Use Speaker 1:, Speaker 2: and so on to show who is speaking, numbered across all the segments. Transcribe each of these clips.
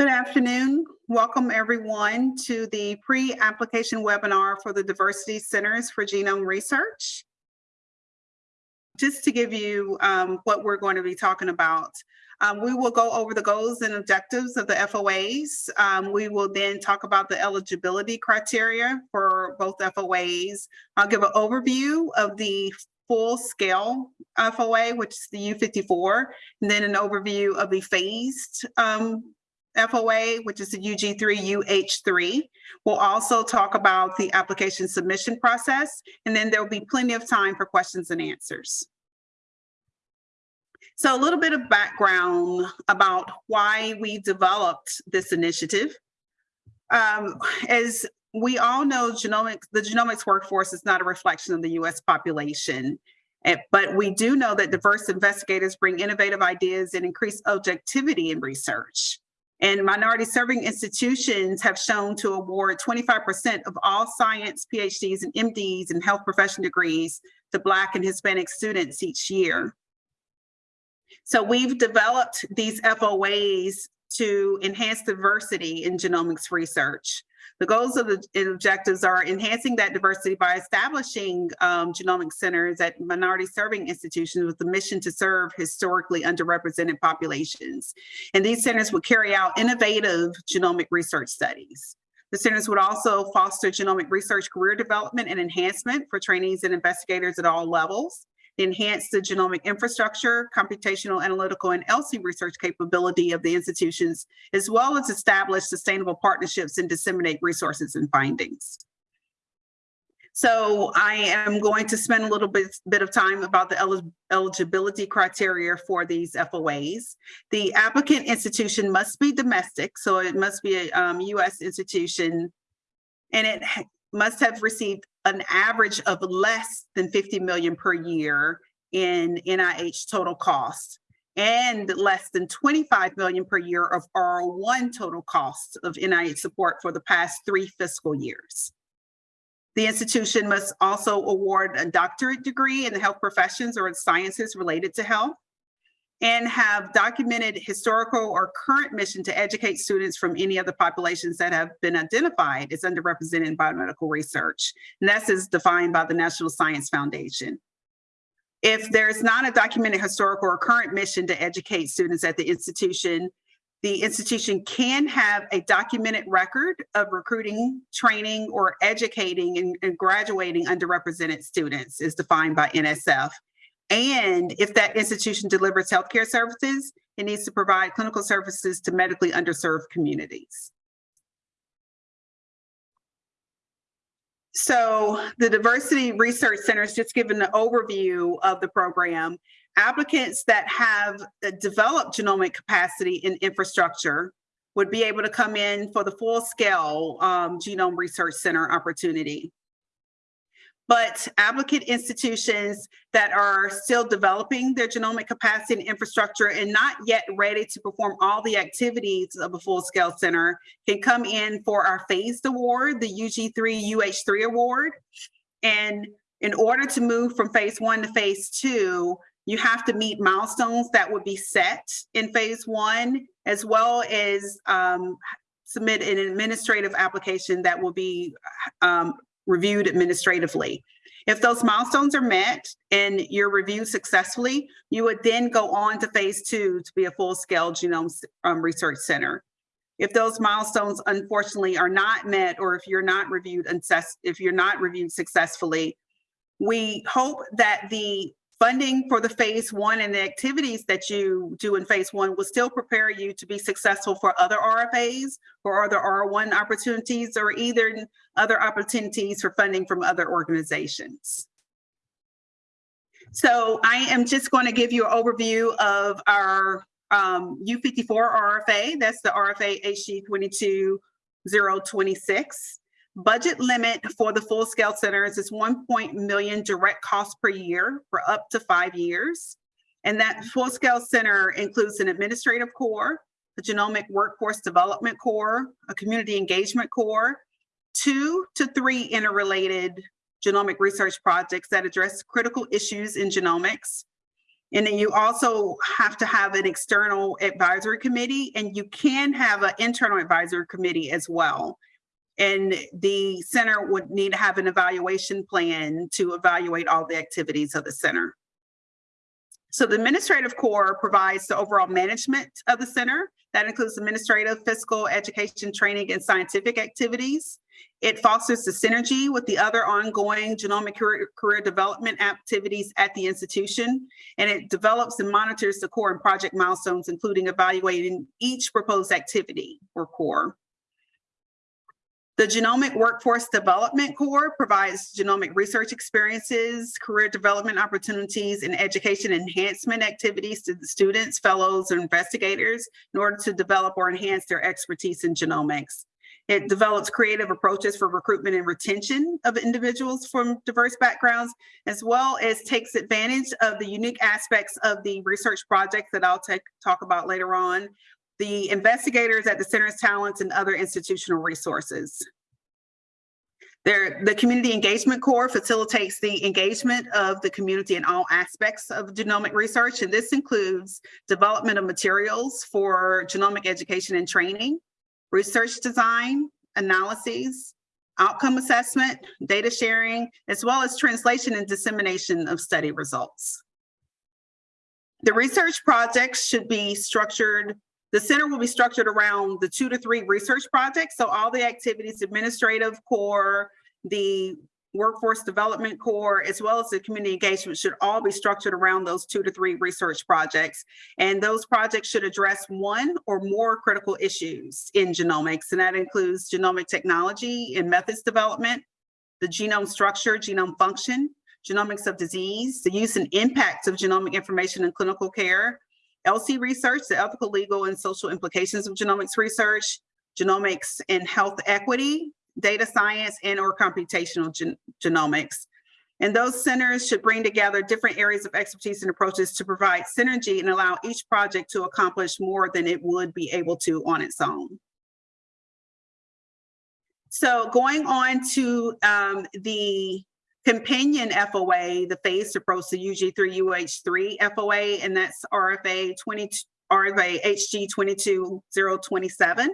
Speaker 1: Good afternoon. Welcome everyone to the pre-application webinar for the Diversity Centers for Genome Research. Just to give you um, what we're going to be talking about, um, we will go over the goals and objectives of the FOAs. Um, we will then talk about the eligibility criteria for both FOAs. I'll give an overview of the full scale FOA, which is the U54, and then an overview of the phased um, FOA, which is the UG3, UH3. We'll also talk about the application submission process, and then there'll be plenty of time for questions and answers. So a little bit of background about why we developed this initiative. Um, as we all know, genomics, the genomics workforce is not a reflection of the US population. Eh, but we do know that diverse investigators bring innovative ideas and increase objectivity in research. And minority serving institutions have shown to award 25% of all science PhDs and MDs and health profession degrees to Black and Hispanic students each year. So we've developed these FOAs to enhance diversity in genomics research. The goals of the objectives are enhancing that diversity by establishing um, genomic centers at minority serving institutions with the mission to serve historically underrepresented populations. And these centers would carry out innovative genomic research studies. The centers would also foster genomic research career development and enhancement for trainees and investigators at all levels enhance the genomic infrastructure, computational, analytical, and ELSI research capability of the institutions, as well as establish sustainable partnerships and disseminate resources and findings. So I am going to spend a little bit, bit of time about the eligibility criteria for these FOAs. The applicant institution must be domestic, so it must be a um, US institution, and it must have received an average of less than 50 million per year in NIH total costs and less than 25 million per year of R01 total costs of NIH support for the past three fiscal years. The institution must also award a doctorate degree in the health professions or in sciences related to health and have documented historical or current mission to educate students from any other populations that have been identified as underrepresented in biomedical research. And that's as defined by the National Science Foundation. If there's not a documented historical or current mission to educate students at the institution, the institution can have a documented record of recruiting, training, or educating and, and graduating underrepresented students as defined by NSF. And if that institution delivers healthcare services, it needs to provide clinical services to medically underserved communities. So the Diversity Research Center is just given an overview of the program. Applicants that have developed genomic capacity and infrastructure would be able to come in for the full scale um, Genome Research Center opportunity but applicant institutions that are still developing their genomic capacity and infrastructure and not yet ready to perform all the activities of a full-scale center can come in for our phased award, the UG3 UH3 award. And in order to move from phase one to phase two, you have to meet milestones that would be set in phase one, as well as um, submit an administrative application that will be um, reviewed administratively. If those milestones are met and you're reviewed successfully, you would then go on to phase two to be a full-scale genome um, research center. If those milestones unfortunately are not met, or if you're not reviewed if you're not reviewed successfully, we hope that the Funding for the phase one and the activities that you do in phase one will still prepare you to be successful for other RFAs or other R1 opportunities or either other opportunities for funding from other organizations. So I am just going to give you an overview of our um, U54 RFA. That's the RFA HG 22026. Budget limit for the full scale centers is 1 million direct cost per year for up to five years. And that full scale center includes an administrative core, a genomic workforce development core, a community engagement core, two to three interrelated genomic research projects that address critical issues in genomics, And then you also have to have an external advisory committee and you can have an internal advisory committee as well. And the center would need to have an evaluation plan to evaluate all the activities of the center. So the administrative core provides the overall management of the center. That includes administrative, fiscal, education, training, and scientific activities. It fosters the synergy with the other ongoing genomic career, career, development activities at the institution, and it develops and monitors the core and project milestones, including evaluating each proposed activity or core. The Genomic Workforce Development Core provides genomic research experiences, career development opportunities, and education enhancement activities to the students, fellows, and investigators in order to develop or enhance their expertise in genomics. It develops creative approaches for recruitment and retention of individuals from diverse backgrounds, as well as takes advantage of the unique aspects of the research projects that I'll talk about later on, the investigators at the center's talents and other institutional resources. There, the Community Engagement Core facilitates the engagement of the community in all aspects of genomic research, and this includes development of materials for genomic education and training, research design, analyses, outcome assessment, data sharing, as well as translation and dissemination of study results. The research projects should be structured, the center will be structured around the two to three research projects. So all the activities, administrative core, the workforce development core, as well as the community engagement should all be structured around those two to three research projects. And those projects should address one or more critical issues in genomics. And that includes genomic technology and methods development, the genome structure, genome function, genomics of disease, the use and impacts of genomic information in clinical care, ELSI research, the ethical, legal, and social implications of genomics research, genomics and health equity, data science, and or computational gen genomics. And those centers should bring together different areas of expertise and approaches to provide synergy and allow each project to accomplish more than it would be able to on its own. So going on to um, the companion FOA, the approach to UG3 UH3 FOA, and that's RFA 20, RFA HG 22027.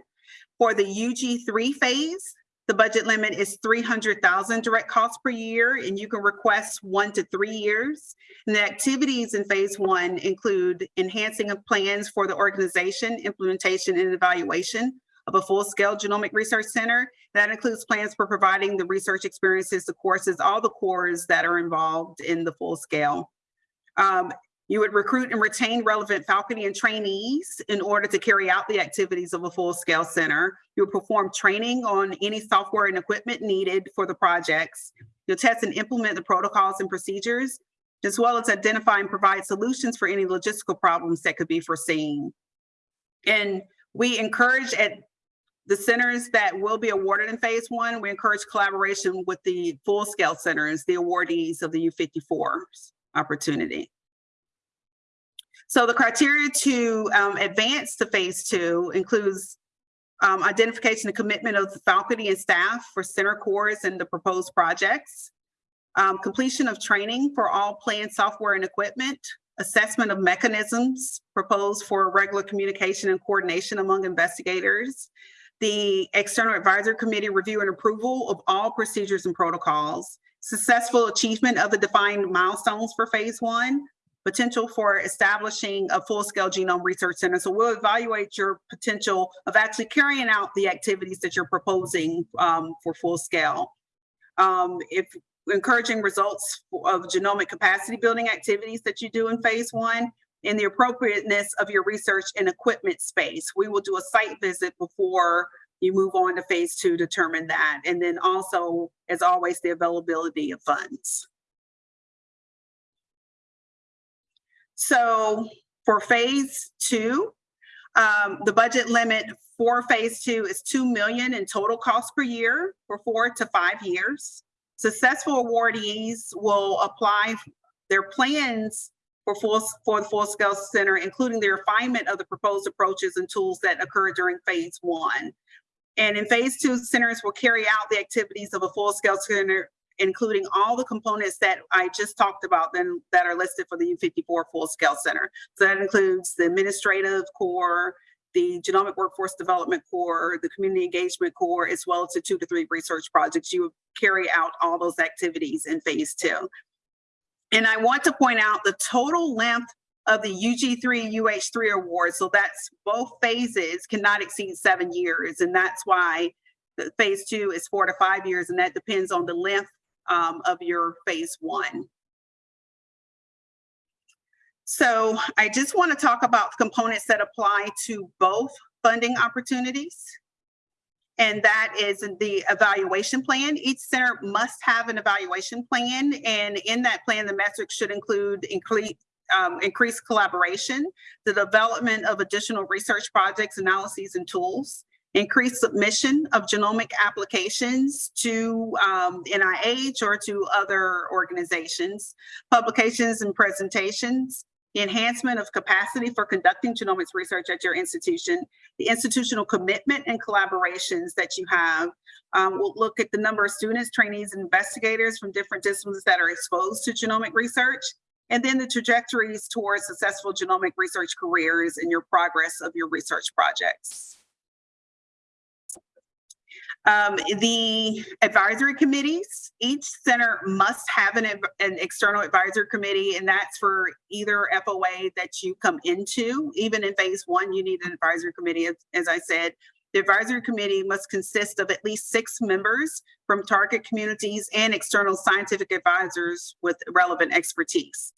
Speaker 1: For the UG3 phase, the budget limit is 300,000 direct costs per year, and you can request one to three years. And the activities in phase one include enhancing of plans for the organization, implementation, and evaluation of a full-scale genomic research center. That includes plans for providing the research experiences, the courses, all the cores that are involved in the full scale. Um, you would recruit and retain relevant faculty and trainees in order to carry out the activities of a full-scale center. You would perform training on any software and equipment needed for the projects. You'll test and implement the protocols and procedures, as well as identify and provide solutions for any logistical problems that could be foreseen. And we encourage at the centers that will be awarded in phase one, we encourage collaboration with the full-scale centers, the awardees of the U54 opportunity. So the criteria to um, advance to phase two includes um, identification and commitment of the faculty and staff for center cores and the proposed projects, um, completion of training for all planned software and equipment, assessment of mechanisms proposed for regular communication and coordination among investigators, the external advisory committee review and approval of all procedures and protocols, successful achievement of the defined milestones for phase one, potential for establishing a full-scale genome research center. So we'll evaluate your potential of actually carrying out the activities that you're proposing um, for full scale. Um, if encouraging results of genomic capacity building activities that you do in phase one, and the appropriateness of your research and equipment space. We will do a site visit before you move on to phase two, determine that. And then also, as always, the availability of funds. So for phase two, um, the budget limit for phase two is 2 million in total cost per year for four to five years. Successful awardees will apply their plans for full for the full scale center, including the refinement of the proposed approaches and tools that occur during phase one. And in phase two, centers will carry out the activities of a full scale center including all the components that I just talked about then that are listed for the U54 Full Scale Center. So that includes the administrative core, the genomic workforce development core, the community engagement core, as well as the two to three research projects. You carry out all those activities in phase two. And I want to point out the total length of the UG3 UH3 award. So that's both phases cannot exceed seven years. And that's why the phase two is four to five years. And that depends on the length um, of your phase one. So I just want to talk about components that apply to both funding opportunities. And that is the evaluation plan. Each center must have an evaluation plan. And in that plan, the metrics should include increase, um, increased collaboration, the development of additional research projects, analyses, and tools, increased submission of genomic applications to um, NIH or to other organizations, publications and presentations, enhancement of capacity for conducting genomics research at your institution, the institutional commitment and collaborations that you have. Um, we'll look at the number of students, trainees, and investigators from different disciplines that are exposed to genomic research, and then the trajectories towards successful genomic research careers and your progress of your research projects. Um, the advisory committees, each center must have an, an external advisory committee, and that's for either FOA that you come into. Even in phase one, you need an advisory committee, as, as I said. The advisory committee must consist of at least six members from target communities and external scientific advisors with relevant expertise.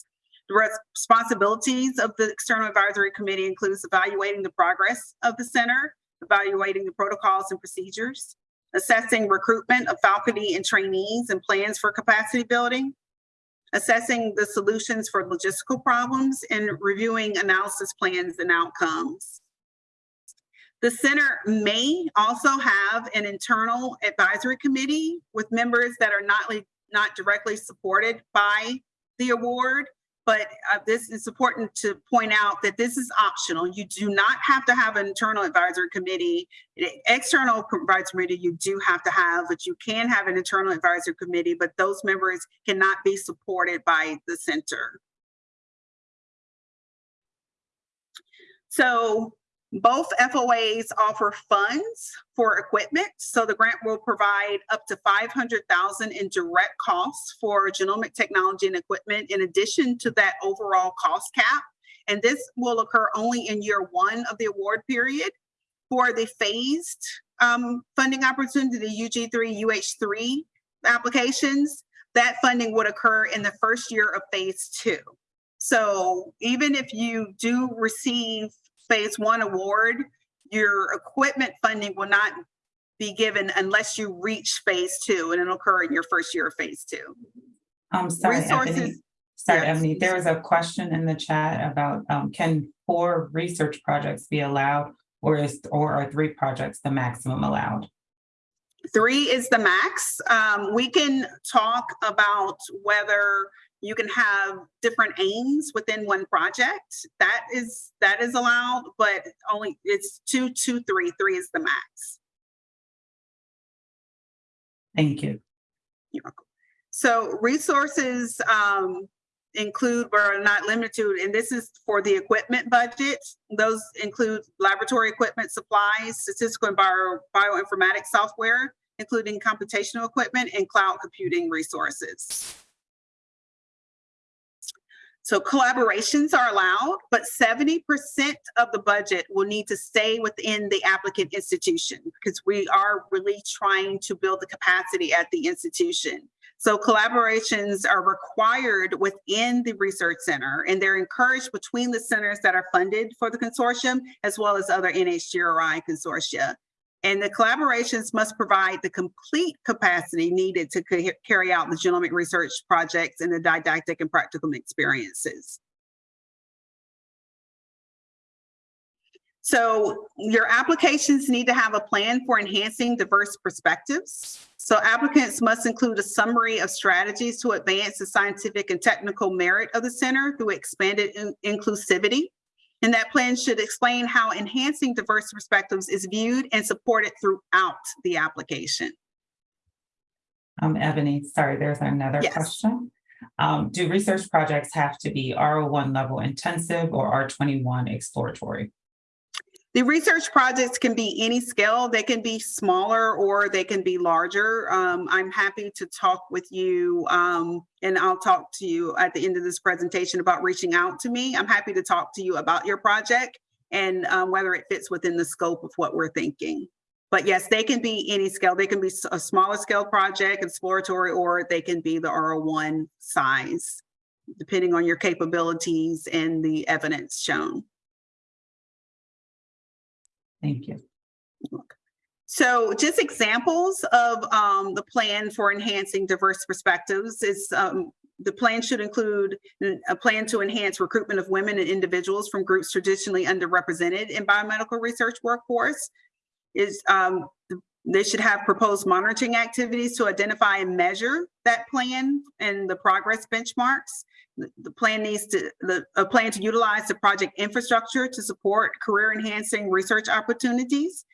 Speaker 1: The responsibilities of the external advisory committee includes evaluating the progress of the center, evaluating the protocols and procedures, assessing recruitment of faculty and trainees and plans for capacity building, assessing the solutions for logistical problems, and reviewing analysis plans and outcomes. The center may also have an internal advisory committee with members that are not, not directly supported by the award, but uh, this is important to point out that this is optional. You do not have to have an internal advisory committee. External advisory committee you do have to have, but you can have an internal advisory committee, but those members cannot be supported by the center. So both FOAs offer funds for equipment. So the grant will provide up to 500,000 in direct costs for genomic technology and equipment in addition to that overall cost cap. And this will occur only in year one of the award period. For the phased um, funding opportunity, the UG3, UH3 applications, that funding would occur in the first year of phase two. So even if you do receive phase one award, your equipment funding will not be given unless you reach phase two and it'll occur in your first year of phase two.
Speaker 2: I'm sorry,
Speaker 1: Resources-
Speaker 2: Ebony. Sorry,
Speaker 1: Yes.
Speaker 2: Ebony, there was a question in the chat about, um, can four research projects be allowed? Or is, or are three projects the maximum allowed?
Speaker 1: Three is the max. Um, we can talk about whether you can have different aims within one project. That is that is allowed, but only it's two, two, three. Three is the max.
Speaker 2: Thank you.
Speaker 1: You're welcome. So resources um, include but are not limited to, and this is for the equipment budget. Those include laboratory equipment, supplies, statistical and bio, bioinformatics software, including computational equipment and cloud computing resources. So collaborations are allowed, but 70% of the budget will need to stay within the applicant institution because we are really trying to build the capacity at the institution. So collaborations are required within the research center and they're encouraged between the centers that are funded for the consortium as well as other NHGRI consortia. And the collaborations must provide the complete capacity needed to ca- carry out the genomic research projects and the didactic and practical experiences. So your applications need to have a plan for enhancing diverse perspectives. So applicants must include a summary of strategies to advance the scientific and technical merit of the center through expanded in- inclusivity. And that plan should explain how enhancing diverse perspectives is viewed and supported throughout the application.
Speaker 2: Um, Ebony, sorry, there's another
Speaker 1: Yes.
Speaker 2: question. Um, do research projects have to be R one level intensive or R twenty-one exploratory?
Speaker 1: The research projects can be any scale. They can be smaller or they can be larger. Um, I'm happy to talk with you, um, and I'll talk to you at the end of this presentation about reaching out to me. I'm happy to talk to you about your project and um, whether it fits within the scope of what we're thinking. But yes, they can be any scale. They can be a smaller scale project, exploratory, or they can be the R1 size, depending on your capabilities and the evidence shown.
Speaker 2: Thank you.
Speaker 1: So just examples of um, the plan for enhancing diverse perspectives is um, the plan should include a plan to enhance recruitment of women and individuals from groups traditionally underrepresented in biomedical research workforce. Is um, they should have proposed monitoring activities to identify and measure that plan and the progress benchmarks. The plan needs to, the, a plan to utilize the project infrastructure to support career enhancing research opportunities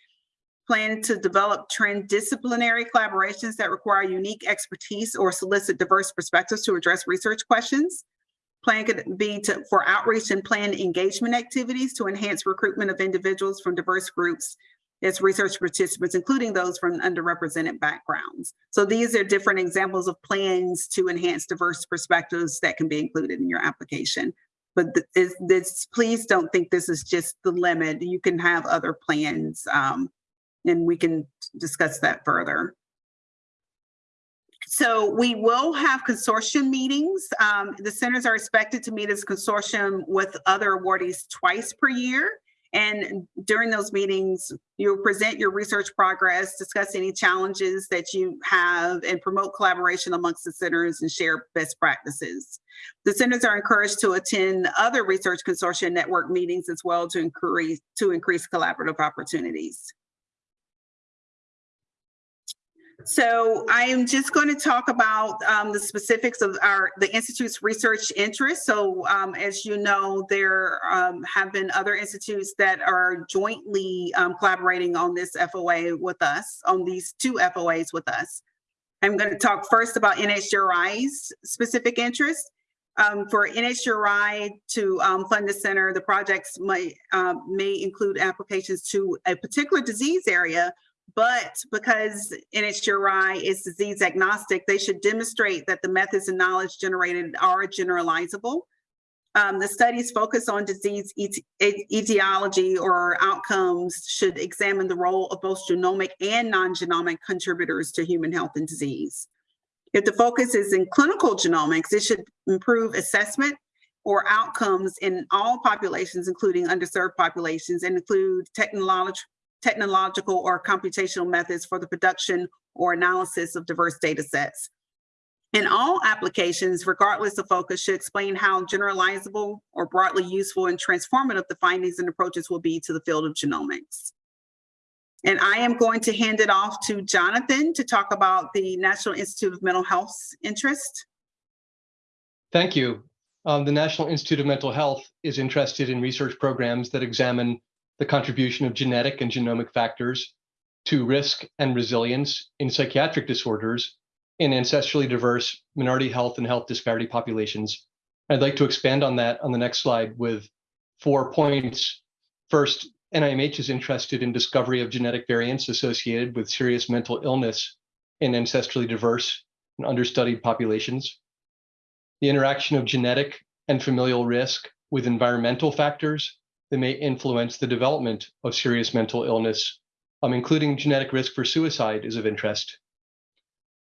Speaker 1: plan to develop transdisciplinary collaborations that require unique expertise or solicit diverse perspectives to address research questions. Plan could be to, for outreach and plan engagement activities to enhance recruitment of individuals from diverse groups as research participants, including those from underrepresented backgrounds. So these are different examples of plans to enhance diverse perspectives that can be included in your application. But th- is this, please don't think this is just the limit. You can have other plans um, and we can discuss that further. So we will have consortium meetings. Um, the centers are expected to meet as consortium with other awardees twice per year. And during those meetings, you'll present your research progress, discuss any challenges that you have, and promote collaboration amongst the centers and share best practices. The centers are encouraged to attend other research consortium network meetings as well to increase to increase collaborative opportunities. So I am just going to talk about um, the specifics of our, the Institute's research interests. So um, as you know, there um, have been other institutes that are jointly um, collaborating on this FOA with us, on these two FOAs with us. I'm going to talk first about NHGRI's specific interests. Um, for NHGRI to um, fund the center, the projects might, um, may include applications to a particular disease area but because NHGRI is disease agnostic, they should demonstrate that the methods and knowledge generated are generalizable. Um, the studies focus on disease et- et- etiology or outcomes should examine the role of both genomic and non-genomic contributors to human health and disease. If the focus is in clinical genomics, it should improve assessment or outcomes in all populations, including underserved populations, and include technological technological or computational methods for the production or analysis of diverse data sets. In all applications, regardless of focus, should explain how generalizable or broadly useful and transformative the findings and approaches will be to the field of genomics. And I am going to hand it off to Jonathan to talk about the National Institute of Mental Health's interest.
Speaker 3: Thank you. Um, the National Institute of Mental Health is interested in research programs that examine the contribution of genetic and genomic factors to risk and resilience in psychiatric disorders in ancestrally diverse minority health and health disparity populations. I'd like to expand on that on the next slide with four points. First, NIMH is interested in discovery of genetic variants associated with serious mental illness in ancestrally diverse and understudied populations. The interaction of genetic and familial risk with environmental factors that may influence the development of serious mental illness, um, including genetic risk for suicide is of interest.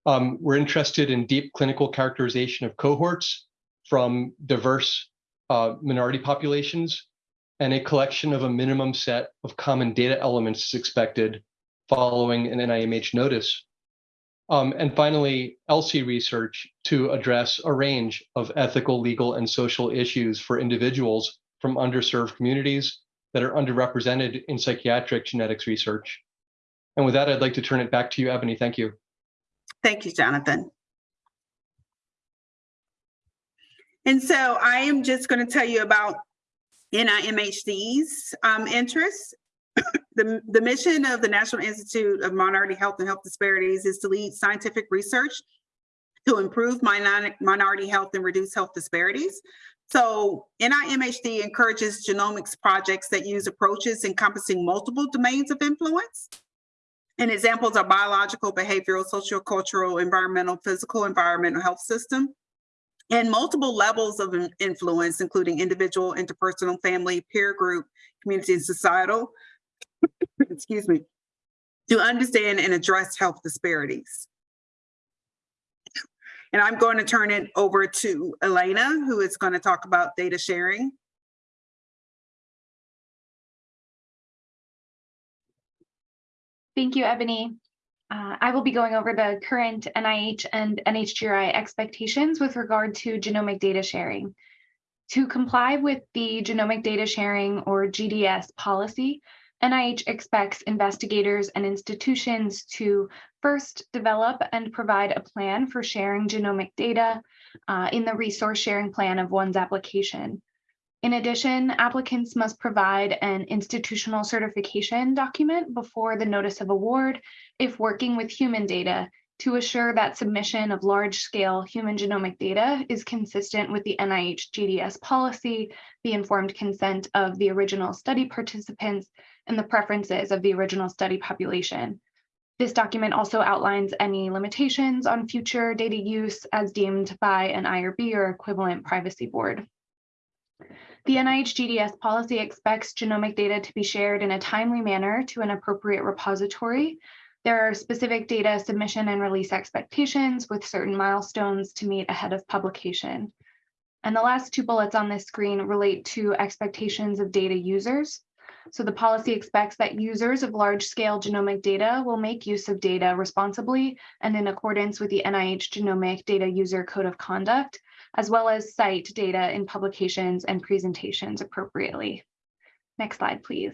Speaker 3: Um, we're interested in deep clinical characterization of cohorts from diverse uh, minority populations, and a collection of a minimum set of common data elements is expected following an NIMH notice. Um, and finally, ELSI research to address a range of ethical, legal, and social issues for individuals from underserved communities that are underrepresented in psychiatric genetics research. And with that, I'd like to turn it back to you, Ebony. Thank you.
Speaker 1: Thank you, Jonathan. And so I am just going to tell you about NIMHD's um, interests. The, the mission of the National Institute of Minority Health and Health Disparities is to lead scientific research to improve minority, minority health and reduce health disparities. So NIMHD encourages genomics projects that use approaches encompassing multiple domains of influence. And examples are biological, behavioral, sociocultural, environmental, physical, environmental health system, and multiple levels of influence, including individual, interpersonal, family, peer group, community, and societal. Excuse me. To understand and address health disparities. And I'm going to turn it over to Elena, who is going to talk about data sharing.
Speaker 4: Thank you, Ebony. Uh, I will be going over the current NIH and NHGRI expectations with regard to genomic data sharing. To comply with the Genomic Data Sharing or GDS policy, NIH expects investigators and institutions to first develop and provide a plan for sharing genomic data uh, in the resource sharing plan of one's application. In addition, applicants must provide an institutional certification document before the notice of award if working with human data to assure that submission of large-scale human genomic data is consistent with the NIH GDS policy, the informed consent of the original study participants, and the preferences of the original study population. This document also outlines any limitations on future data use as deemed by an IRB or equivalent privacy board. The NIH GDS policy expects genomic data to be shared in a timely manner to an appropriate repository. There are specific data submission and release expectations with certain milestones to meet ahead of publication. And the last two bullets on this screen relate to expectations of data users. So the policy expects that users of large-scale genomic data will make use of data responsibly and in accordance with the NIH Genomic Data User Code of Conduct, as well as cite data in publications and presentations appropriately. Next slide, please.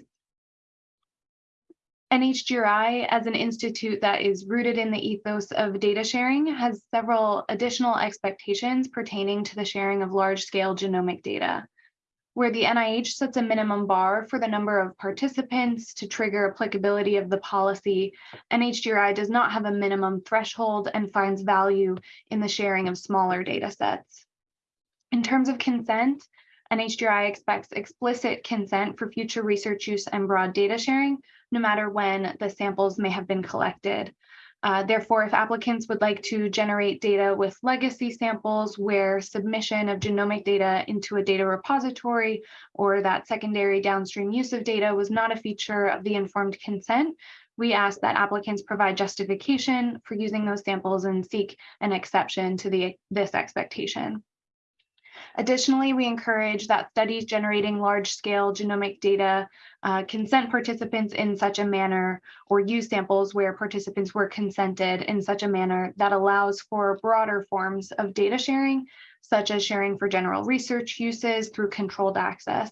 Speaker 4: NHGRI, as an institute that is rooted in the ethos of data sharing, has several additional expectations pertaining to the sharing of large-scale genomic data. Where the NIH sets a minimum bar for the number of participants to trigger applicability of the policy, NHGRI does not have a minimum threshold and finds value in the sharing of smaller data sets. In terms of consent, NHGRI expects explicit consent for future research use and broad data sharing, no matter when the samples may have been collected. Uh, therefore, if applicants would like to generate data with legacy samples where submission of genomic data into a data repository or that secondary downstream use of data was not a feature of the informed consent, we ask that applicants provide justification for using those samples and seek an exception to the, this expectation. Additionally, we encourage that studies generating large-scale genomic data uh, consent participants in such a manner or use samples where participants were consented in such a manner that allows for broader forms of data sharing, such as sharing for general research uses through controlled access,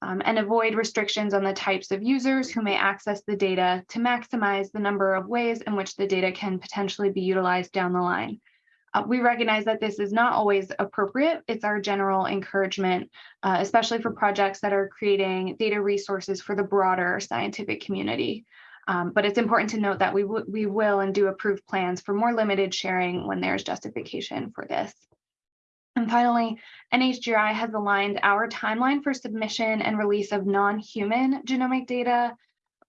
Speaker 4: um, and avoid restrictions on the types of users who may access the data to maximize the number of ways in which the data can potentially be utilized down the line. Uh, we recognize that this is not always appropriate. It's our general encouragement, uh, especially for projects that are creating data resources for the broader scientific community. Um, but it's important to note that we, we will and do approve plans for more limited sharing when there's justification for this. And finally, NHGRI has aligned our timeline for submission and release of non-human genomic data,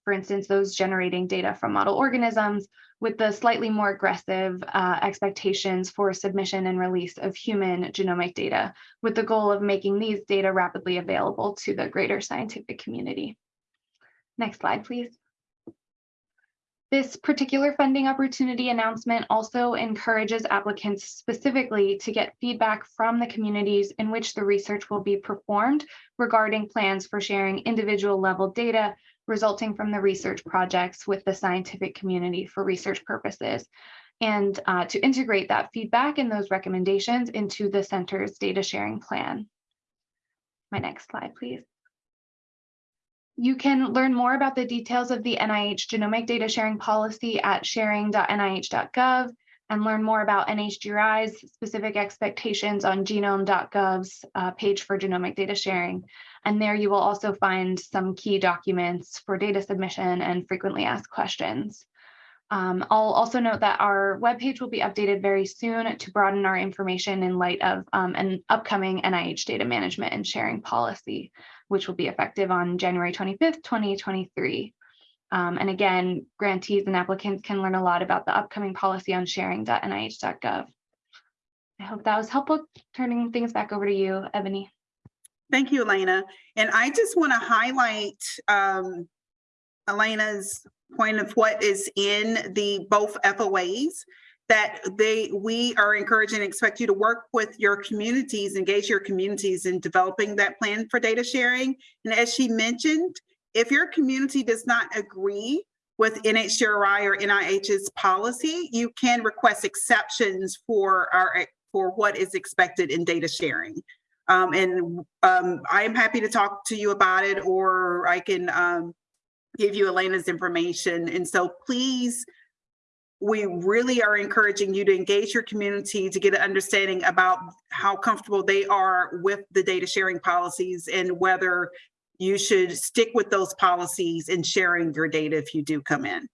Speaker 4: for instance, those generating data from model organisms, with the slightly more aggressive uh, expectations for submission and release of human genomic data, with the goal of making these data rapidly available to the greater scientific community. Next slide, please. This particular funding opportunity announcement also encourages applicants specifically to get feedback from the communities in which the research will be performed regarding plans for sharing individual level data resulting from the research projects with the scientific community for research purposes and uh, to integrate that feedback and those recommendations into the center's data sharing plan. My next slide, please. You can learn more about the details of the NIH genomic data sharing policy at sharing.nih.gov. and learn more about NHGRI's specific expectations on genome.gov's uh, page for genomic data sharing. And there you will also find some key documents for data submission and frequently asked questions. Um, I'll also note that our webpage will be updated very soon to broaden our information in light of um, an upcoming NIH data management and sharing policy, which will be effective on January 25th, 2023. Um, and again, grantees and applicants can learn a lot about the upcoming policy on sharing.nih.gov. I hope that was helpful. Turning things back over to you, Ebony.
Speaker 1: Thank you, Elena. And I just want to highlight um, Elena's point of what is in the both FOAs that they we are encouraging and expect you to work with your communities, engage your communities in developing that plan for data sharing. And as she mentioned, if your community does not agree with NHGRI or NIH's policy, you can request exceptions for our for what is expected in data sharing. Um, and um, I am happy to talk to you about it, or I can um, give you Elena's information. And so please, we really are encouraging you to engage your community to get an understanding about how comfortable they are with the data sharing policies and whether you should stick with those policies in sharing your data if you do come in.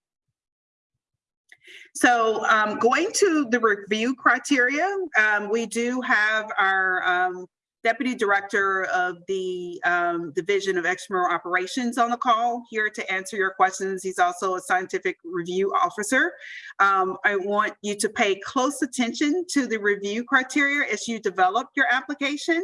Speaker 1: So um, going to the review criteria, um, we do have our um, Deputy Director of the um, Division of Extramural Operations on the call here to answer your questions. He's also a scientific review officer. Um, I want you to pay close attention to the review criteria as you develop your application.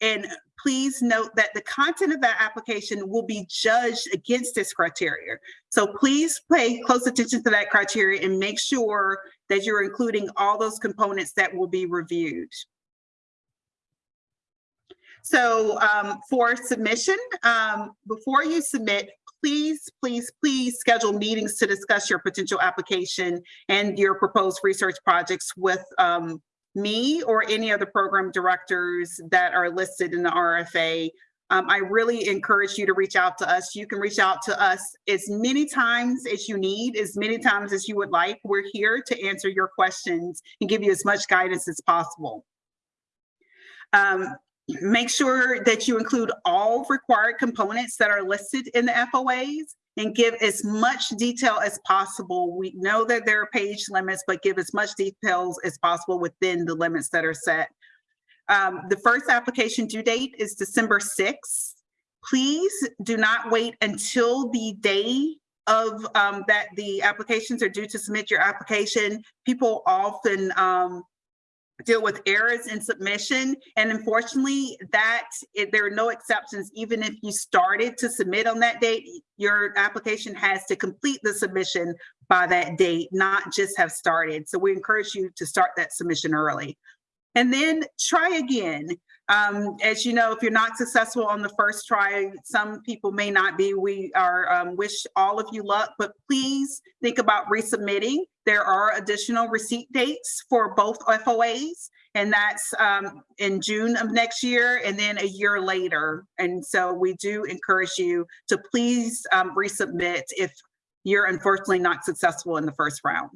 Speaker 1: And please note that the content of that application will be judged against this criteria. So please pay close attention to that criteria and make sure that you're including all those components that will be reviewed. So um, for submission, um, before you submit, please, please, please schedule meetings to discuss your potential application and your proposed research projects with um, me or any other program directors that are listed in the RFA. Um, I really encourage you to reach out to us. You can reach out to us as many times as you need, as many times as you would like. We're here to answer your questions and give you as much guidance as possible. Um, Make sure that you include all required components that are listed in the FOAs and give as much detail as possible. We know that there are page limits, but give as much details as possible within the limits that are set. Um, the first application due date is December 6th. Please do not wait until the day of um, that the applications are due to submit your application. People often um, deal with errors in submission. And unfortunately, that it, there are no exceptions. Even if you started to submit on that date, your application has to complete the submission by that date, not just have started. So we encourage you to start that submission early. And then try again. Um, as you know, if you're not successful on the first try, some people may not be. We are um, wish all of you luck, but please think about resubmitting. There are additional receipt dates for both FOAs, and that's um, in June of next year and then a year later. And so we do encourage you to please um, resubmit if you're unfortunately not successful in the first round.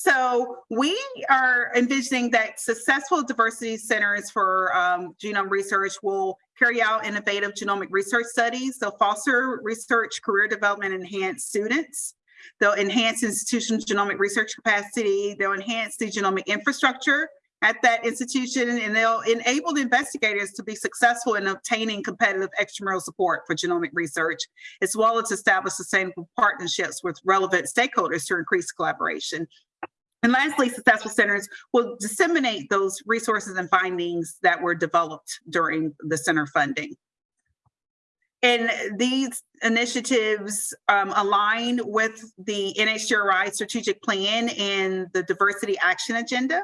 Speaker 1: So we are envisioning that successful diversity centers for um, genome research will carry out innovative genomic research studies. They'll foster research, career development, enhance students. They'll enhance institutional genomic research capacity. They'll enhance the genomic infrastructure at that institution, and they'll enable the investigators to be successful in obtaining competitive extramural support for genomic research, as well as establish sustainable partnerships with relevant stakeholders to increase collaboration. And lastly, successful centers will disseminate those resources and findings that were developed during the center funding. And these initiatives um, align with the NHGRI strategic plan and the diversity action agenda.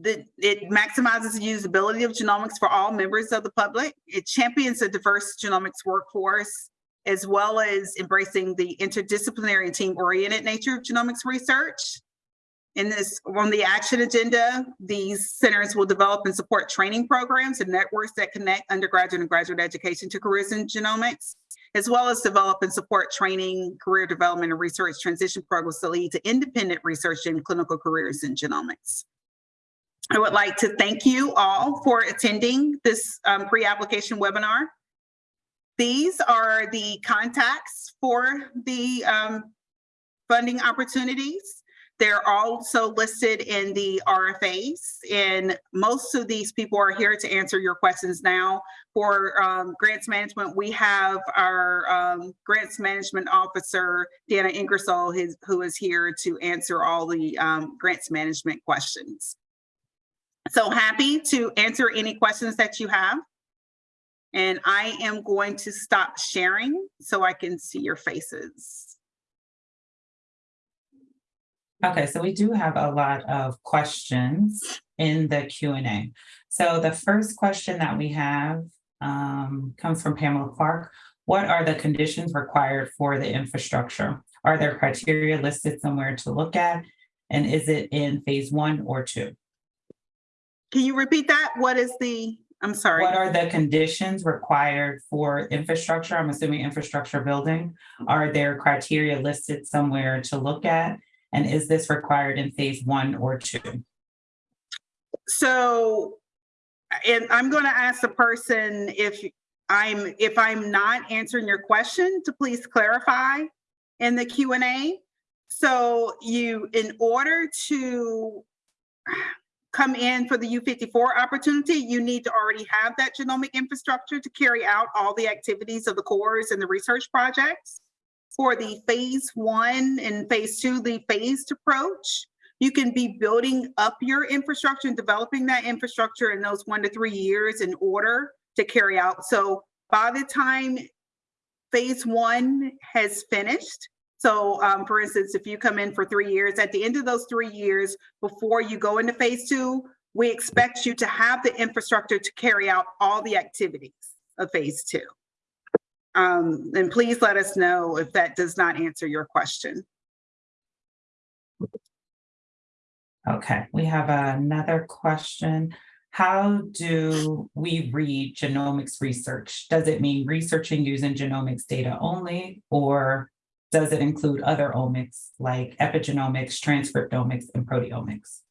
Speaker 1: The, it maximizes the usability of genomics for all members of the public. It champions a diverse genomics workforce as well as embracing the interdisciplinary and team-oriented nature of genomics research. in this, on the action agenda, these centers will develop and support training programs and networks that connect undergraduate and graduate education to careers in genomics, as well as develop and support training, career development, and research transition programs that lead to independent research and clinical careers in genomics. I would like to thank you all for attending this um, pre-application webinar. These are the contacts for the um, funding opportunities. They're also listed in the RFAs, and most of these people are here to answer your questions now. For um, grants management, we have our um, grants management officer, Dana Ingersoll, his, who is here to answer all the um, grants management questions. So happy to answer any questions that you have. And I am going to stop sharing so I can see your faces.
Speaker 2: Okay, so we do have a lot of questions in the Q and A. So the first question that we have um, comes from Pamela Clark. What are the conditions required for the infrastructure? Are there criteria listed somewhere to look at? And is it in phase one or two?
Speaker 1: Can you repeat that? What is the, I'm sorry.
Speaker 2: What are the conditions required for infrastructure? I'm assuming infrastructure building. Are there criteria listed somewhere to look at? And is this required in phase one or two?
Speaker 1: So, and I'm going to ask the person if I'm, if I'm not answering your question, to please clarify in the Q and A. So you, in order to come in for the U54 opportunity, you need to already have that genomic infrastructure to carry out all the activities of the cores and the research projects. For the phase one and phase two, the phased approach, you can be building up your infrastructure and developing that infrastructure in those one to three years in order to carry out. So by the time phase one has finished, so um, for instance, if you come in for three years, at the end of those three years, before you go into phase two, we expect you to have the infrastructure to carry out all the activities of phase two. Um, and please let us know if that does not answer your question.
Speaker 2: Okay, we have another question. How do we read genomics research? Does it mean researching using genomics data only, or does it include other omics like epigenomics, transcriptomics, and proteomics?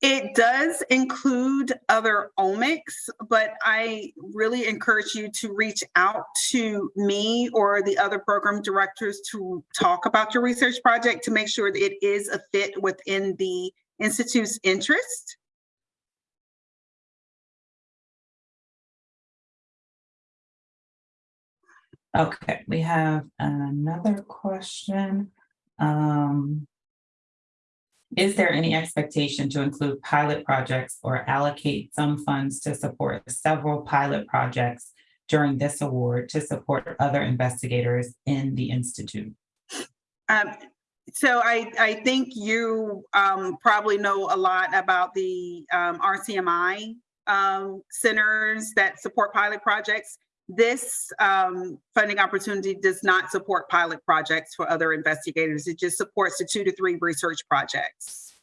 Speaker 1: It does include other omics, but I really encourage you to reach out to me or the other program directors to talk about your research project to make sure that it is a fit within the Institute's interest.
Speaker 2: Okay, we have another question. Um, is there any expectation to include pilot projects or allocate some funds to support several pilot projects during this award to support other investigators in the Institute?
Speaker 1: Um, so I, I think you um, probably know a lot about the um, RCMI um, centers that support pilot projects. This um, funding opportunity does not support pilot projects for other investigators. It just supports the two to three research projects.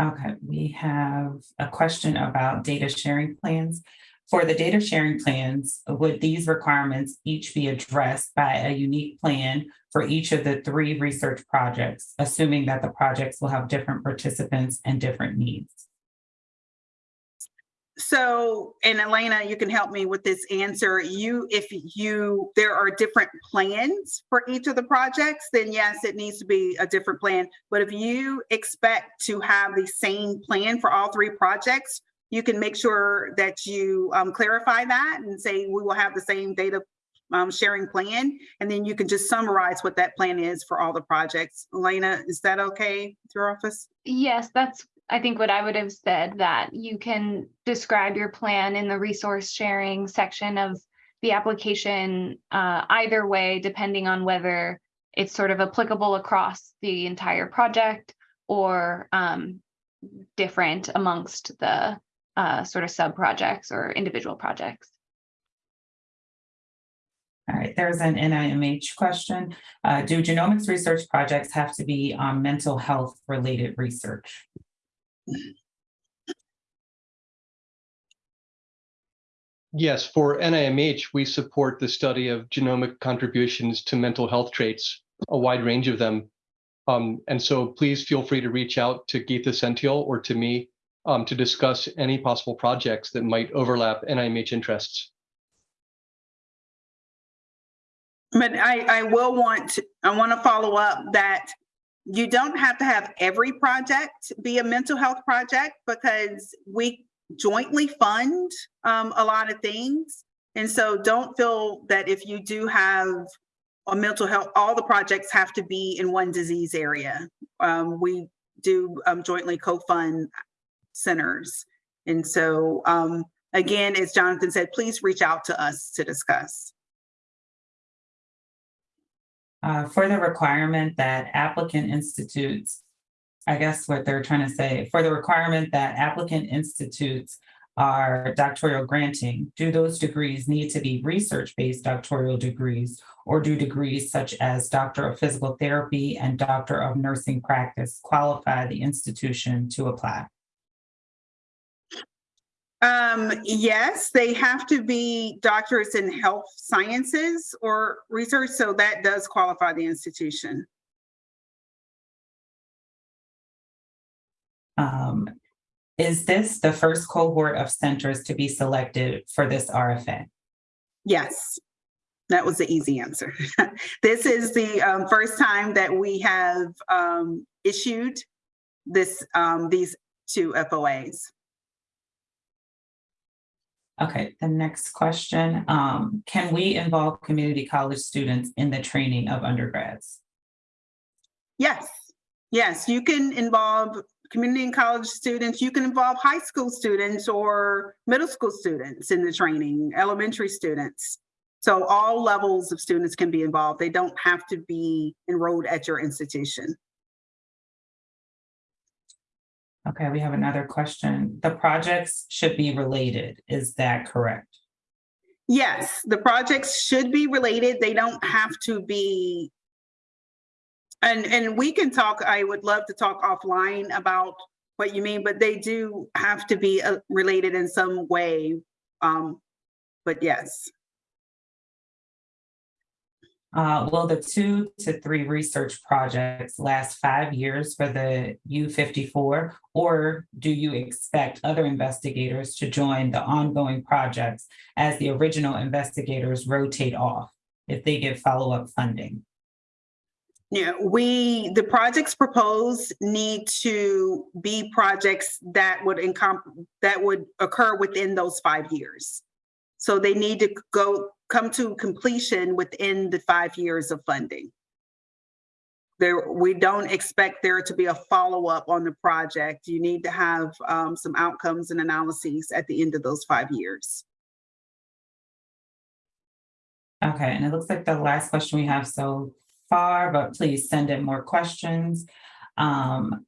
Speaker 2: Okay, we have a question about data sharing plans. For the data sharing plans, would these requirements each be addressed by a unique plan for each of the three research projects, assuming that the projects will have different participants and different needs?
Speaker 1: So, and Elena, you can help me with this answer. You, if you, there are different plans for each of the projects, then yes, it needs to be a different plan. But if you expect to have the same plan for all three projects, you can make sure that you um, clarify that and say we will have the same data um, sharing plan. And then you can just summarize what that plan is for all the projects. Elena, is that okay with your office?
Speaker 4: Yes, that's I think what I would have said that you can describe your plan in the resource sharing section of the application uh, either way, depending on whether it's sort of applicable across the entire project or um, different amongst the uh, sort of sub projects or individual projects.
Speaker 2: All right, there's an NIMH question. Uh, do genomics research projects have to be on mental health related research?
Speaker 3: Yes, for NIMH, we support the study of genomic contributions to mental health traits, a wide range of them. Um, and so please feel free to reach out to Geetha Senthil or to me um, to discuss any possible projects that might overlap NIMH interests.
Speaker 1: But I, I will want, to I want to follow up that you don't have to have every project be a mental health project because we jointly fund um, a lot of things. And so don't feel that if you do have a mental health, all the projects have to be in one disease area. Um, we do um, jointly co-fund centers. And so um, again, as Jonathan said, please reach out to us to discuss.
Speaker 2: Uh, for the requirement that applicant institutes, I guess what they're trying to say, for the requirement that applicant institutes are doctoral granting, do those degrees need to be research-based doctoral degrees? Or do degrees such as Doctor of Physical Therapy and Doctor of Nursing Practice qualify the institution to apply?
Speaker 1: Um, yes, they have to be doctors in health sciences or research, so that does qualify the institution.
Speaker 2: Um, is this the first cohort of centers to be selected for this RFA?
Speaker 1: Yes, that was the easy answer. This is the um, first time that we have um, issued this, um, these two FOAs.
Speaker 2: Okay, the next question, um, can we involve community college students in the training of undergrads?
Speaker 1: Yes, yes, you can involve community and college students. You can involve high school students or middle school students in the training, elementary students. So all levels of students can be involved. They don't have to be enrolled at your institution.
Speaker 2: Okay, we have another question. The projects should be related. Is that correct?
Speaker 1: Yes, the projects should be related. They don't have to be. And, and we can talk, I would love to talk offline about what you mean, but they do have to be uh, related in some way. Um, but yes,
Speaker 2: Uh, will the two to three research projects last five years for the U fifty-four? Or do you expect other investigators to join the ongoing projects as the original investigators rotate off if they get follow-up funding?
Speaker 1: yeah, we, the projects proposed need to be projects that would that would occur within those five years. So they need to go, come to completion within the five years of funding. There, we don't expect there to be a follow-up on the project. You need to have um, some outcomes and analyses at the end of those five years.
Speaker 2: Okay, and it looks like the last question we have so far, but please send in more questions. Um,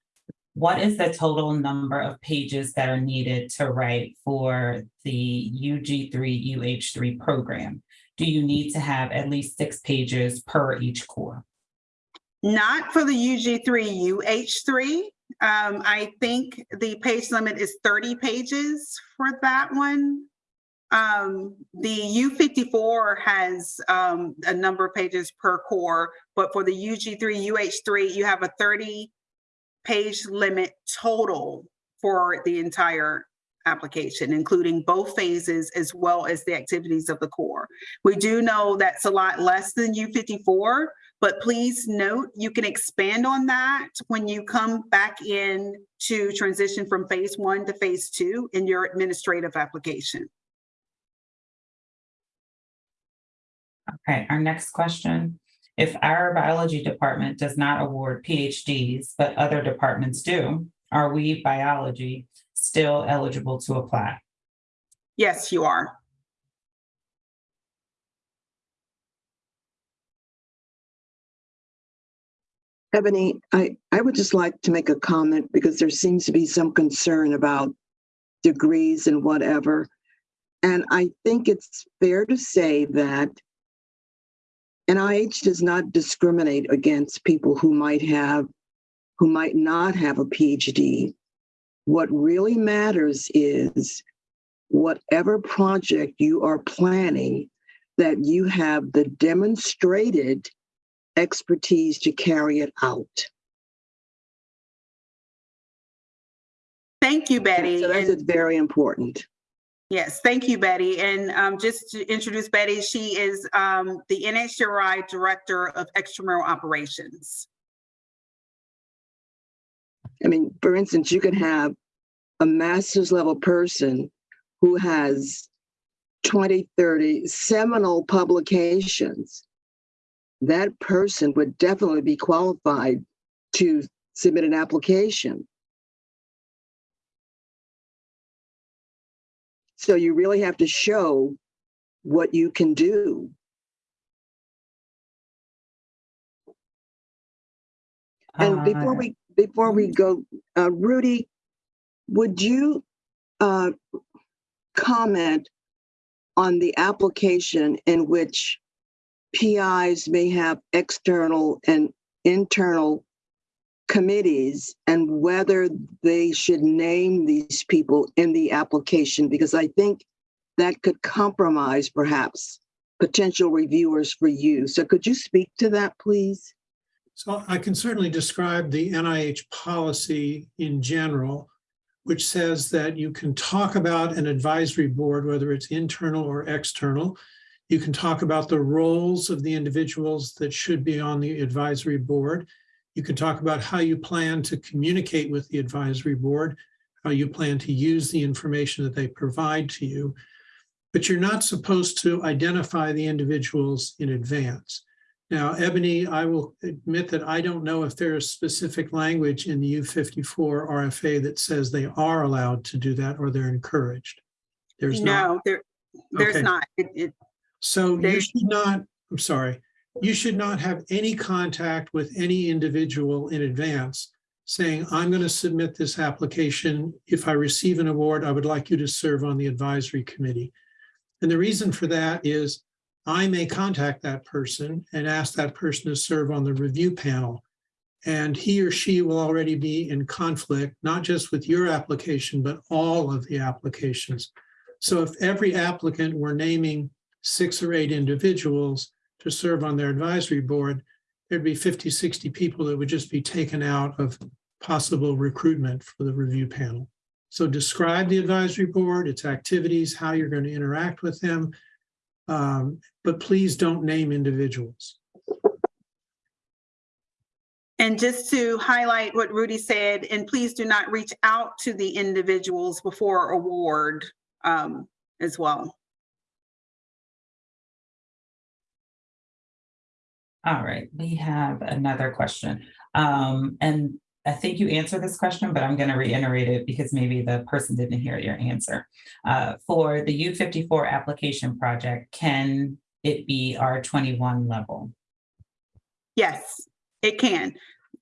Speaker 2: what is the total number of pages that are needed to write for the UG three, UH three program? Do you need to have at least six pages per each core?
Speaker 1: Not for the UG3, UH3. Um, I think the page limit is 30 pages for that one. Um, the U54 has um, a number of pages per core, but for the UG3, UH3, you have a 30 page limit total for the entire application, including both phases as well as the activities of the core. We do know that's a lot less than U54, but please note you can expand on that when you come back in to transition from phase one to phase two in your administrative application.
Speaker 2: Okay, our next question. If our biology department does not award PhDs, but other departments do, are we biology still eligible to apply?
Speaker 1: Yes, you are.
Speaker 5: Ebony, I, I would just like to make a comment because there seems to be some concern about degrees and whatever. And I think it's fair to say that NIH does not discriminate against people who might have, who might not have a PhD. What really matters is whatever project you are planning, that you have the demonstrated expertise to carry it out.
Speaker 1: Thank you, Betty.
Speaker 5: So that's
Speaker 1: And-
Speaker 5: very important.
Speaker 1: Yes, thank you, Betty. And um, just to introduce Betty, she is um, the NHGRI Director of Extramural Operations.
Speaker 5: I mean, for instance, you can have a master's level person who has 20, 30 seminal publications. That person would definitely be qualified to submit an application. So you really have to show what you can do. And before
Speaker 2: Uh,
Speaker 5: we, before we go, uh, Rudy, would you, uh, comment on the application in which PIs may have external and internal committees and whether they should name these people in the application? Because I think that could compromise perhaps potential reviewers for you. So could you speak to that, please?
Speaker 6: So I can certainly describe the NIH policy in general, which says that you can talk about an advisory board, whether it's internal or external. You can talk about the roles of the individuals that should be on the advisory board. You can talk about how you plan to communicate with the advisory board, how you plan to use the information that they provide to you. But you're not supposed to identify the individuals in advance. Now, Ebony, I will admit that I don't know if there is specific language in the U54 RFA that says they are allowed to do that or they're encouraged. There's not.
Speaker 1: No, there, there's
Speaker 6: Okay.
Speaker 1: not. It, it,
Speaker 6: So you should not, I'm sorry, you should not have any contact with any individual in advance saying, I'm going to submit this application. If I receive an award, I would like you to serve on the advisory committee. And the reason for that is I may contact that person and ask that person to serve on the review panel. And he or she will already be in conflict, not just with your application, but all of the applications. So if every applicant were naming six or eight individuals to serve on their advisory board, there'd be 50, 60 people that would just be taken out of possible recruitment for the review panel. So describe the advisory board, its activities, how you're going to interact with them. Um, but please don't name individuals.
Speaker 1: and just to highlight what Rudy said, and please do not reach out to the individuals before award um, as well.
Speaker 2: All right, we have another question. Um, and I think you answered this question, but I'm gonna reiterate it because maybe the person didn't hear your answer. Uh, for the U fifty-four application project, can it be R twenty-one level?
Speaker 1: Yes, it can.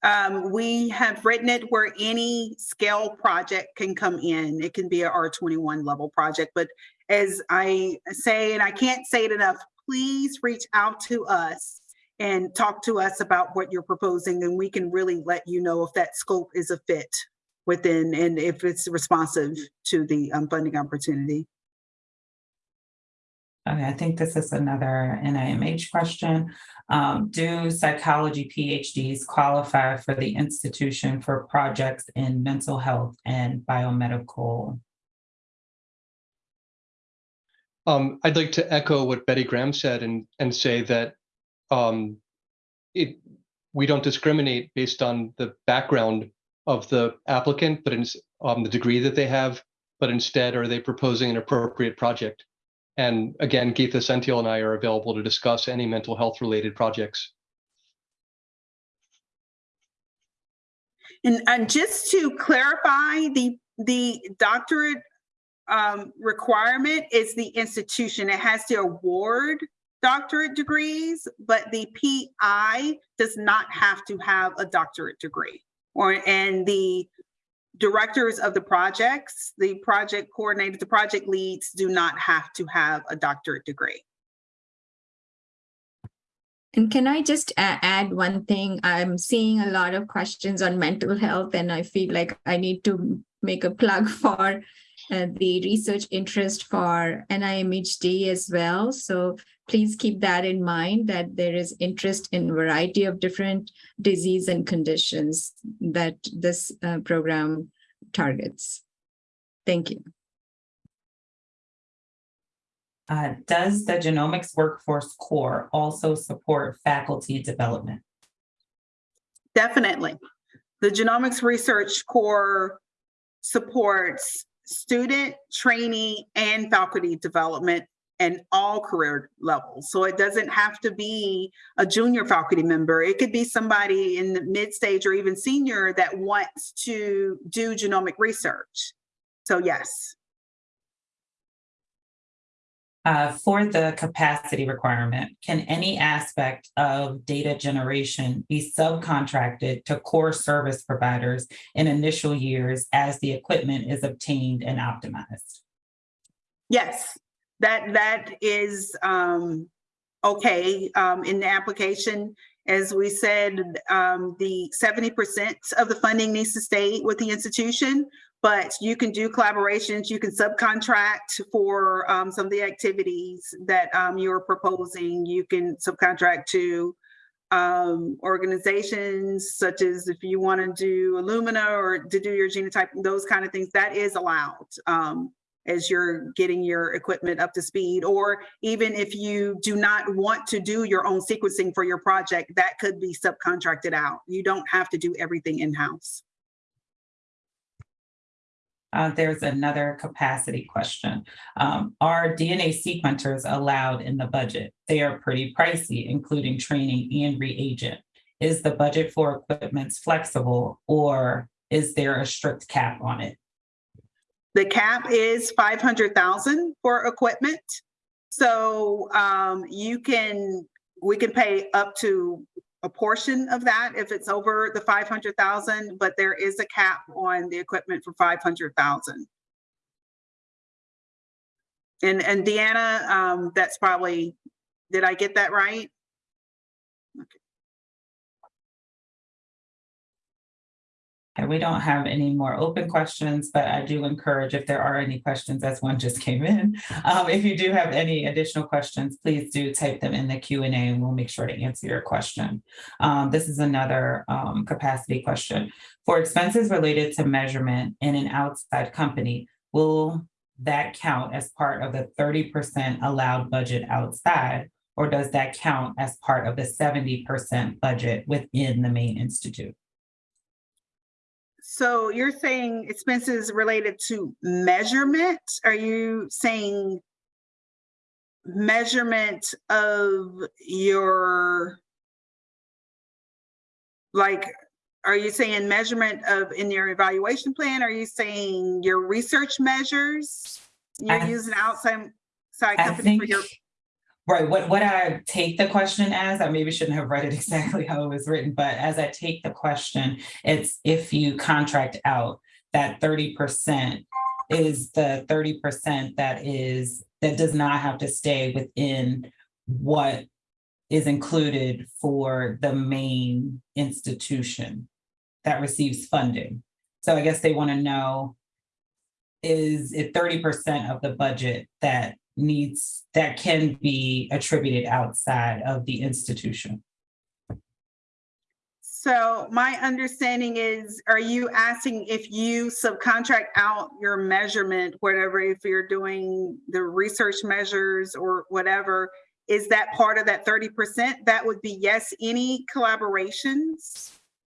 Speaker 1: Um, we have written it where any scale project can come in. It can be a R twenty-one level project, but as I say, and I can't say it enough, please reach out to us and talk to us about what you're proposing, and we can really let you know if that scope is a fit within and if it's responsive to the um, funding opportunity.
Speaker 2: Okay, I think this is another NIMH question. Um, do psychology PhDs qualify for the institution for projects in mental health and biomedical?
Speaker 3: Um, I'd like to echo what Betty Graham said and, and say that um, it, we don't discriminate based on the background of the applicant, but in, um, the degree that they have, but instead are they proposing an appropriate project? And again, Geetha Senthil and I are available to discuss any mental health related projects.
Speaker 1: And, and just to clarify, the, the doctorate um, requirement is the institution. It has to award doctorate degrees, but the PI does not have to have a doctorate degree. Or, and the directors of the projects, the project coordinators, the project leads do not have to have a doctorate degree.
Speaker 7: And can I just add one thing? I'm seeing a lot of questions on mental health, and I feel like I need to make a plug for uh, the research interest for NIMHD as well. So please keep that in mind that there is interest in a variety of different disease and conditions that this uh, program targets. Thank you.
Speaker 2: Uh, does the Genomics Workforce Core also support faculty development?
Speaker 1: Definitely. The Genomics Research Core supports student, trainee, and faculty development and all career levels. So it doesn't have to be a junior faculty member. It could be somebody in the mid stage or even senior that wants to do genomic research. So yes.
Speaker 2: Uh, for the capacity requirement, can any aspect of data generation be subcontracted to core service providers in initial years as the equipment is obtained and optimized?
Speaker 1: Yes, that that is um okay um in the application. As we said, um the seventy percent of the funding needs to stay with the institution. But you can do collaborations, you can subcontract for um some of the activities that um you're proposing. You can subcontract to um organizations such as if you want to do Illumina or to do your genotype, those kind of things, that is allowed. As you're getting your equipment up to speed, or even if you do not want to do your own sequencing for your project, that could be subcontracted out. You don't have to do everything in-house.
Speaker 2: Uh, there's another capacity question. Um, are DNA sequencers allowed in the budget? They are pretty pricey, including training and reagent. Is the budget for equipment flexible or is there a strict cap on it?
Speaker 1: The cap is five hundred thousand for equipment. So um, you can, we can pay up to a portion of that if it's over the five hundred thousand, but there is a cap on the equipment for five hundred thousand. And, and Deanna, um, that's probably, did I get that right?
Speaker 2: And we don't have any more open questions, but I do encourage if there are any questions, as one just came in. Um, if you do have any additional questions, please do type them in the Q and we'll make sure to answer your question. Um, this is another um, capacity question. For expenses related to measurement in an outside company, will that count as part of the thirty percent allowed budget outside? Or does that count as part of the seventy percent budget within the main institute?
Speaker 1: So you're saying expenses related to measurement? Are you saying measurement of your like, are you saying measurement of in your evaluation plan? Are you saying your research measures? You're
Speaker 2: I-
Speaker 1: using outside side
Speaker 2: I
Speaker 1: company for your,
Speaker 2: right, what, what I take the question as, I maybe shouldn't have read it exactly how it was written, but as I take the question, it's if you contract out that thirty percent is the thirty percent that is, that does not have to stay within what is included for the main institution that receives funding. So I guess they want to know, is it thirty percent of the budget that needs, that can be attributed outside of the institution?
Speaker 1: so my understanding is, are you asking if you subcontract out your measurement, whatever, if you're doing the research measures or whatever, is that part of that thirty percent? That would be yes, any collaborations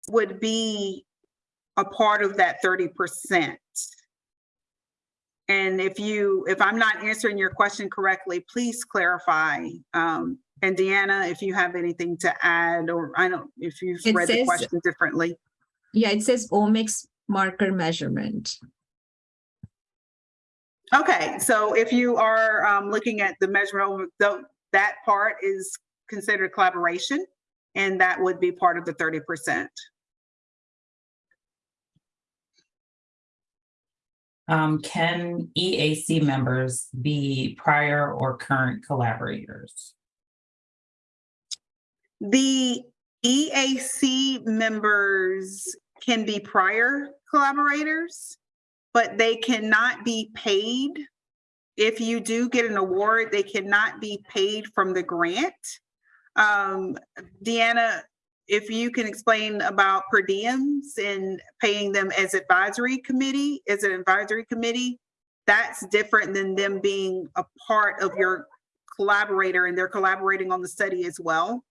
Speaker 1: would be a part of that thirty percent. And if you, if I'm not answering your question correctly, please clarify. Um, and Deanna, if you have anything to add, or I don't, if you've
Speaker 7: it
Speaker 1: read
Speaker 7: says, the
Speaker 1: question differently.
Speaker 7: Yeah, it says omics marker measurement.
Speaker 1: Okay, so if you are um, looking at the measurement, the, that part is considered collaboration, and that would be part of the 30%.
Speaker 2: Um, can EAC members be prior or current collaborators?
Speaker 1: The EAC members can be prior collaborators, but they cannot be paid. If you do get an award, they cannot be paid from the grant. Um, Deanna, if you can explain about per diems and paying them as advisory committee, as an advisory committee, that's different than them being a part of your collaborator and they're collaborating on the study as well.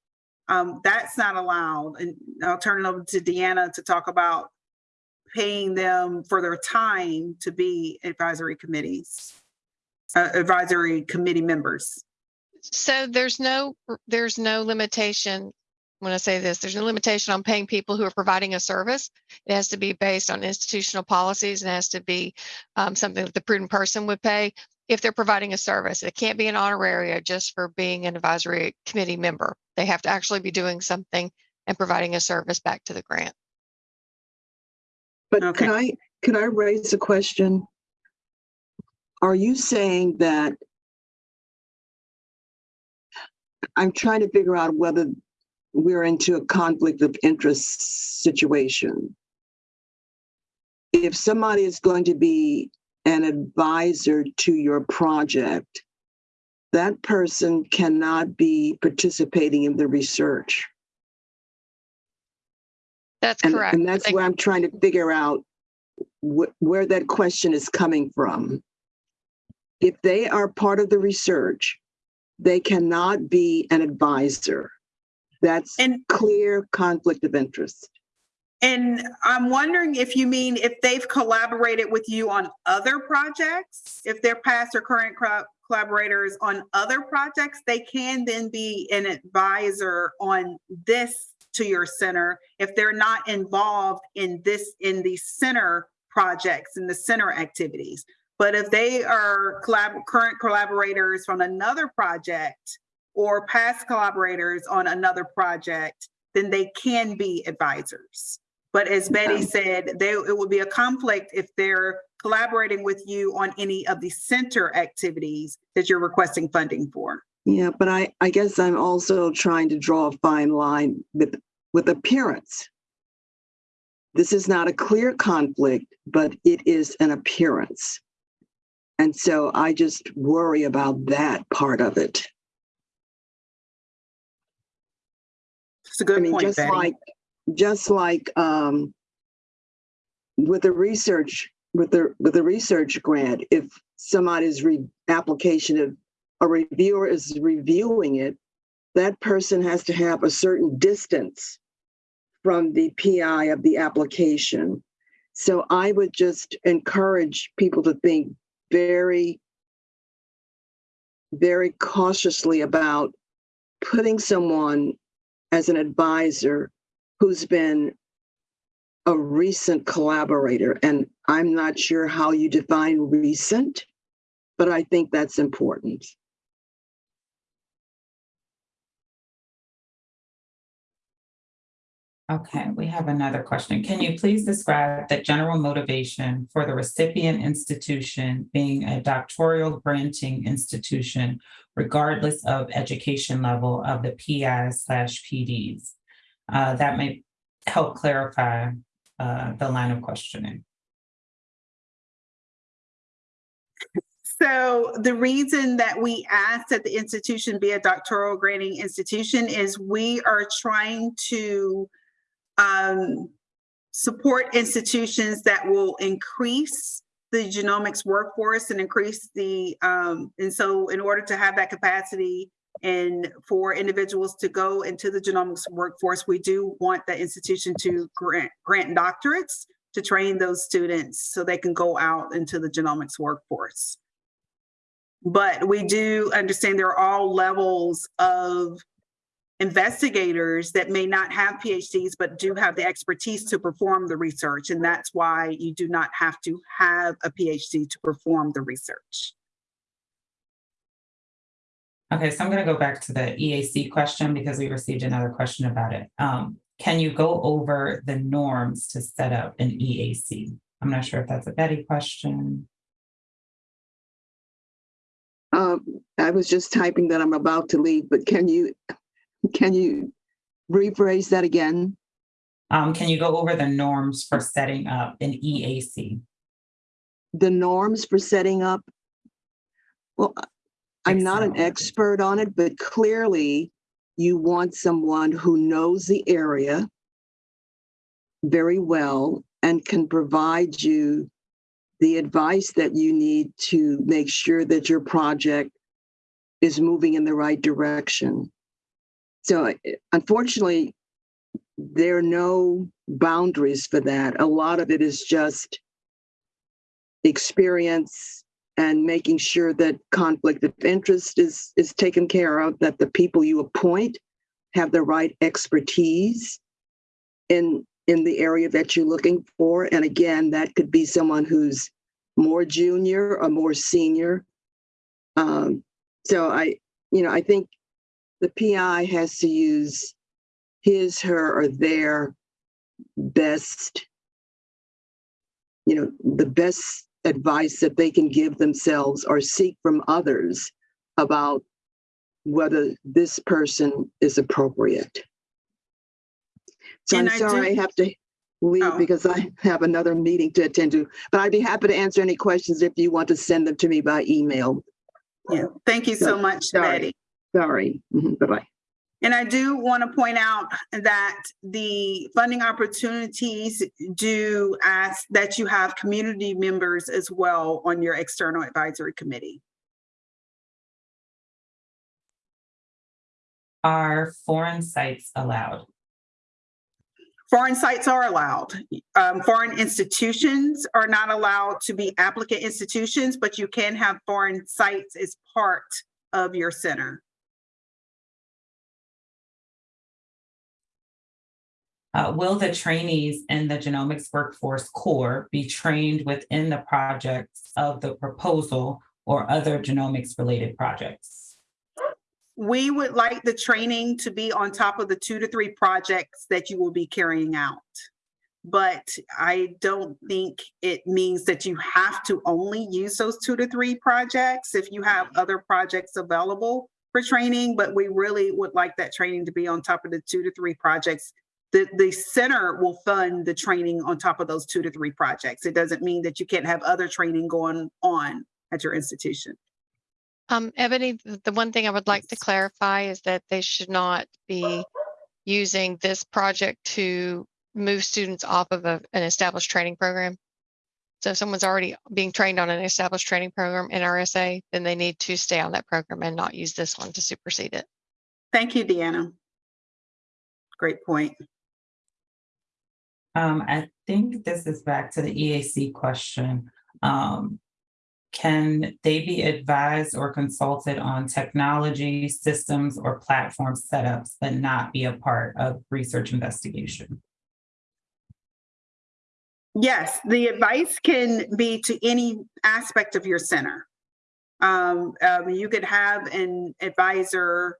Speaker 1: Um, that's not allowed. And I'll turn it over to Deanna to talk about paying them for their time to be advisory committees, uh, advisory committee members.
Speaker 8: So there's no, there's no limitation. When I say this, there's no limitation on paying people who are providing a service. It has to be based on institutional policies and has to be um, something that the prudent person would pay if they're providing a service. It can't be an honoraria just for being an advisory committee member. They have to actually be doing something and providing a service back to the grant.
Speaker 5: But
Speaker 1: Okay.
Speaker 5: can I, can I raise a question? Are you saying that I'm trying to figure out whether we're into a conflict of interest situation. If somebody is going to be an advisor to your project, that person cannot be participating in the research.
Speaker 8: That's
Speaker 5: And,
Speaker 8: correct.
Speaker 5: and that's
Speaker 8: They-
Speaker 5: where I'm trying to figure out wh- where that question is coming from. If they are part of the research, they cannot be an advisor. That's
Speaker 1: And
Speaker 5: clear conflict of interest.
Speaker 1: And I'm wondering if you mean if they've collaborated with you on other projects, if they're past or current co- collaborators on other projects, they can then be an advisor on this to your center if they're not involved in this, in the center projects and the center activities. But if they are collab, current collaborators from another project or past collaborators on another project, then they can be advisors. But as Betty said, they, it would be a conflict if they're collaborating with you on any of the center activities that you're requesting funding for.
Speaker 5: Yeah, but I, I guess I'm also trying to draw a fine line with, with appearance. This is not a clear conflict, but it is an appearance. And so I just worry about that part of it.
Speaker 1: It's a
Speaker 5: I
Speaker 1: good
Speaker 5: mean,
Speaker 1: point,
Speaker 5: just
Speaker 1: Betty.
Speaker 5: like, just like, um, with the research, with the, with the research grant, if somebody's re, application of, a reviewer is reviewing it, that person has to have a certain distance from the PI of the application. So I would just encourage people to think very, very cautiously about putting someone as an advisor who's been a recent collaborator. And I'm not sure how you define recent, but I think that's important.
Speaker 2: Okay, we have another question. Can you please describe the general motivation for the recipient institution being a doctoral granting institution regardless of education level of the PI slash PDs? Uh, that may help clarify uh, the line of questioning.
Speaker 1: So the reason that we ask that the institution be a doctoral granting institution is we are trying to um, support institutions that will increase the genomics workforce and increase the, um, and so in order to have that capacity and for individuals to go into the genomics workforce, we do want the institution to grant, grant doctorates to train those students so they can go out into the genomics workforce. But we do understand there are all levels of investigators that may not have PhDs, but do have the expertise to perform the research. And that's why you do not have to have a PhD to perform the research.
Speaker 2: Okay, so I'm gonna go back to the EAC question because we received another question about it. Um, can you go over the norms to set up an EAC? I'm not sure if that's a Betty question.
Speaker 5: Um, I was just typing that I'm about to leave, but can you, can you rephrase that again?
Speaker 2: Um, can you go over the norms for setting up an EAC?
Speaker 5: The norms for setting up? Well, I'm not an expert on it, but clearly you want someone who knows the area very well and can provide you the advice that you need to make sure that your project is moving in the right direction. So eh, unfortunately, there are no boundaries for that. A lot of it is just experience and making sure that conflict of interest is is taken care of, that the people you appoint have the right expertise in in the area that you're looking for. And again, that could be someone who's more junior or more senior. Um, so I, you know, I think the PI has to use his, her, or their best, you know, the best advice that they can give themselves or seek from others about whether this person is appropriate. So I'm
Speaker 1: And I do-
Speaker 5: sorry I have to leave
Speaker 1: Oh.
Speaker 5: because I have another meeting to attend to, but I'd be happy to answer any questions if you want to send them to me by email.
Speaker 1: Yeah, thank you so much,
Speaker 5: Sorry.
Speaker 1: Betty.
Speaker 5: Sorry. Mhm, Bye-bye.
Speaker 1: And I do want to point out that the funding opportunities do ask that you have community members as well on your external advisory committee.
Speaker 2: Are foreign sites allowed?
Speaker 1: Foreign sites are allowed. Um, foreign institutions are not allowed to be applicant institutions, but you can have foreign sites as part of your center.
Speaker 2: Uh, will the trainees in the genomics workforce core be trained within the projects of the proposal or other genomics related projects?
Speaker 1: We would like the training to be on top of the two to three projects that you will be carrying out. But I don't think it means that you have to only use those two to three projects if you have other projects available for training, but we really would like that training to be on top of the two to three projects. The, the center will fund the training on top of those two to three projects. It doesn't mean that you can't have other training going on at your institution.
Speaker 8: Um, Ebony, the one thing I would like to clarify is that they should not be using this project to move students off of a, an established training program. So if someone's already being trained on an established training program NRSA, then they need to stay on that program and not use this one to supersede it.
Speaker 1: Thank you, Deanna. Great point.
Speaker 2: Um, I think this is back to the EAC question. Um, can they be advised or consulted on technology, systems, or platform setups, but not be a part of research investigation?
Speaker 1: Yes, the advice can be to any aspect of your center. Um, um, you could have an advisor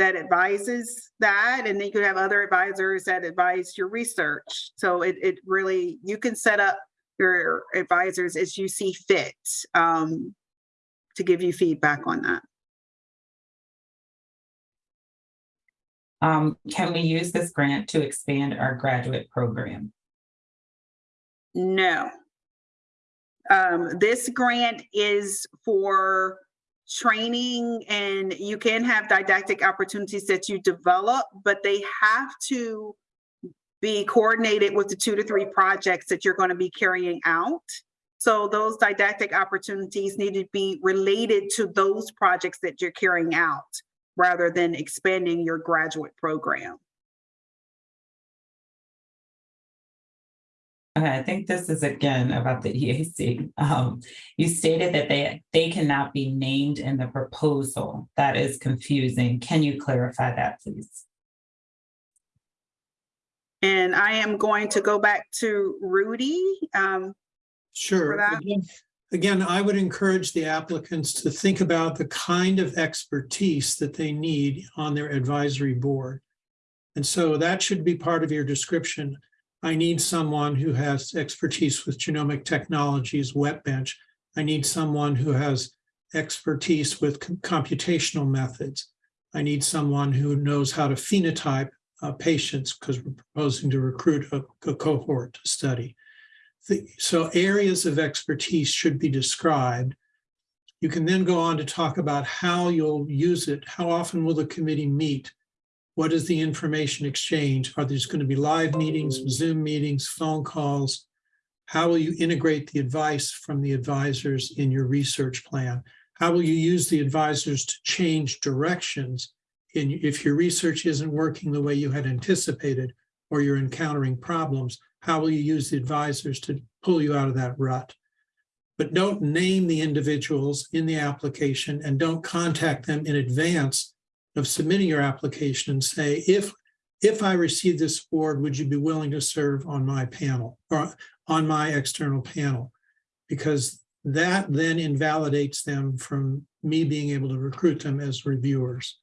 Speaker 1: that advises that, and then you could have other advisors that advise your research. So it, it really, you can set up your advisors as you see fit um, to give you feedback on that.
Speaker 2: Um, can we use this grant to expand our graduate program?
Speaker 1: No. Um, this grant is for training and you can have didactic opportunities that you develop, but they have to be coordinated with the two to three projects that you're going to be carrying out. So those didactic opportunities need to be related to those projects that you're carrying out rather than expanding your graduate program.
Speaker 2: Okay, I think this is again about the EAC. Um, you stated that they, they cannot be named in the proposal. That is confusing. Can you clarify that, please?
Speaker 1: And I am going to go back to Rudy. Um,
Speaker 6: Sure. Again- Again, I would encourage the applicants to think about the kind of expertise that they need on their advisory board. And so that should be part of your description. I need someone who has expertise with genomic technologies, wet bench. I need someone who has expertise with com- computational methods. I need someone who knows how to phenotype uh, patients because we're proposing to recruit a, a cohort to study. The- so areas of expertise should be described. You can then go on to talk about how you'll use it. How often will the committee meet? What is the information exchange? Are there going to be live meetings, oh. Zoom meetings, phone calls? How will you integrate the advice from the advisors in your research plan? How will you use the advisors to change directions in, if your research isn't working the way you had anticipated or you're encountering problems? How will you use the advisors to pull you out of that rut? But don't name the individuals in the application and don't contact them in advance of submitting your application and say, if, if I receive this award, would you be willing to serve on my panel or on my external panel? Because that then invalidates them from me being able to recruit them as reviewers.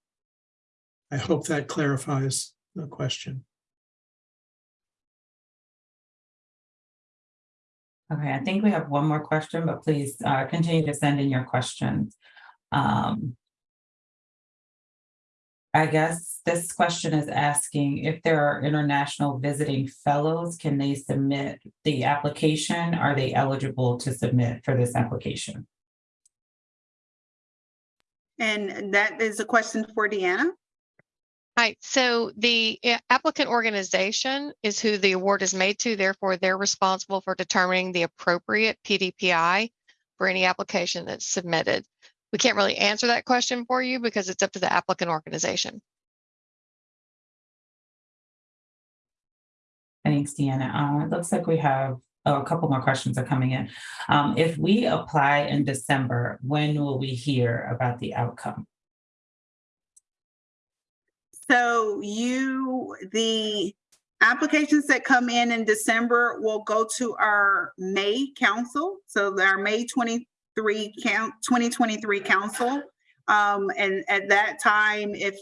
Speaker 6: I hope that clarifies the question.
Speaker 2: Okay, I think we have one more question, but please uh, continue to send in your questions. Um, I guess this question is asking if there are international visiting fellows, can they submit the application? Are they eligible to submit for this application?
Speaker 1: And that is a question for Deanna.
Speaker 8: Right, so the applicant organization is who the award is made to, therefore they're responsible for determining the appropriate PDPI for any application that's submitted. We can't really answer that question for you because it's up to the applicant organization.
Speaker 2: Thanks, Deanna. Uh, it looks like we have, oh, a couple more questions are coming in. Um, if we apply in December, when will we hear about the outcome?
Speaker 1: So you, the applications that come in in December will go to our May council. So our May 23 count, 2023 council. Um, and at that time, if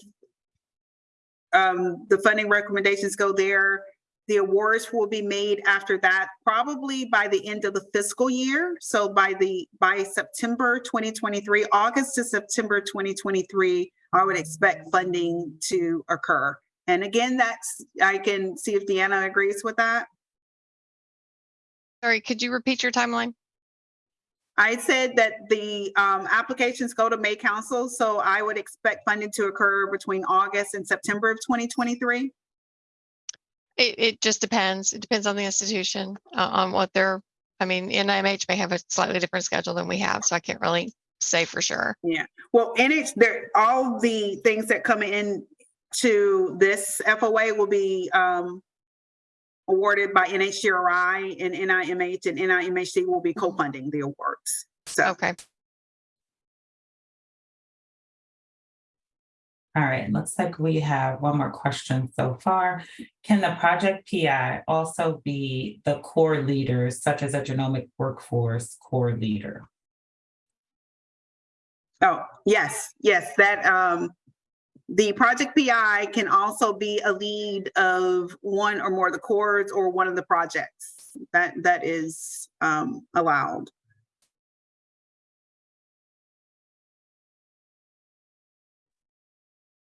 Speaker 1: um, the funding recommendations go there, the awards will be made after that, probably by the end of the fiscal year. So by the, by September 2023, August to September 2023, I would expect funding to occur. And again, that's, I can see if Deanna agrees with that.
Speaker 8: Sorry, could you repeat your timeline?
Speaker 1: I said that the um, applications go to May Council, so I would expect funding to occur between August and September of 2023.
Speaker 8: It, it just depends. It depends on the institution, uh, on what their, I mean, NIMH may have a slightly different schedule than we have, so I can't really say for sure. Yeah.
Speaker 1: Well, and it's there, all the things that come in to this FOA will be um, awarded by NHGRI and NIMH and NIMHD will be co-funding the awards. So,
Speaker 8: Okay.
Speaker 2: All right, looks like we have one more question so far. Can the project PI also be the core leaders such as a genomic workforce core leader?
Speaker 1: oh, yes, yes, that, um, the project PI can also be a lead of one or more of the cores or one of the projects. That, that is um, allowed.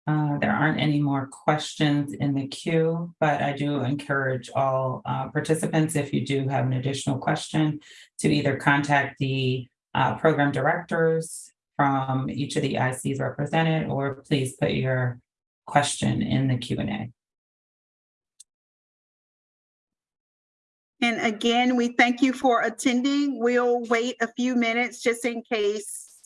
Speaker 2: Uh, there aren't any more questions in the queue, but I do encourage all uh, participants, if you do have an additional question, to either contact the uh, program directors from each of the ICs represented, or please put your question in the Q and A.
Speaker 1: And again, we thank you for attending. We'll wait a few minutes just in case.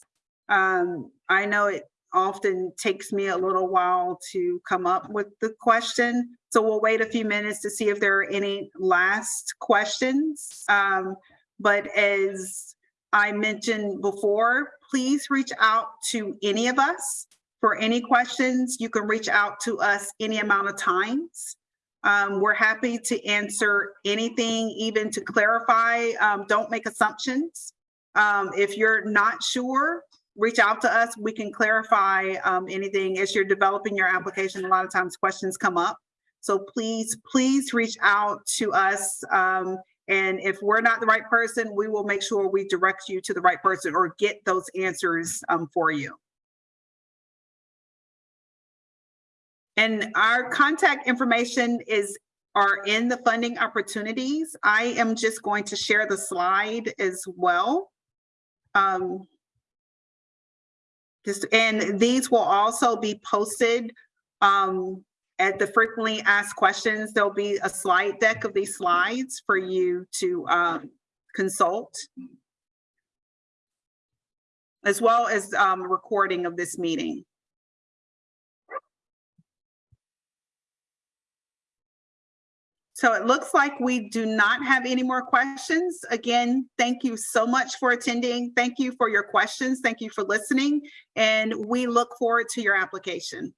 Speaker 1: Um, I know it often takes me a little while to come up with the question. So we'll wait a few minutes to see if there are any last questions. Um, but as I mentioned before, please reach out to any of us for any questions. You can reach out to us any amount of times. Um, we're happy to answer anything, even to clarify. Um, don't make assumptions. Um, if you're not sure, reach out to us. We can clarify um, anything as you're developing your application. A lot of times questions come up. So please, please reach out to us. And if we're not the right person, we will make sure we direct you to the right person or get those answers um, for you. And our contact information is, are in the funding opportunities. I am just going to share the slide as well. Um, Just, and these will also be posted um, at the frequently asked questions. There'll be a slide deck of these slides for you to um, consult. As well as um, recording of this meeting. So it looks like we do not have any more questions. Again, thank you so much for attending. Thank you for your questions. Thank you for listening. And we look forward to your application.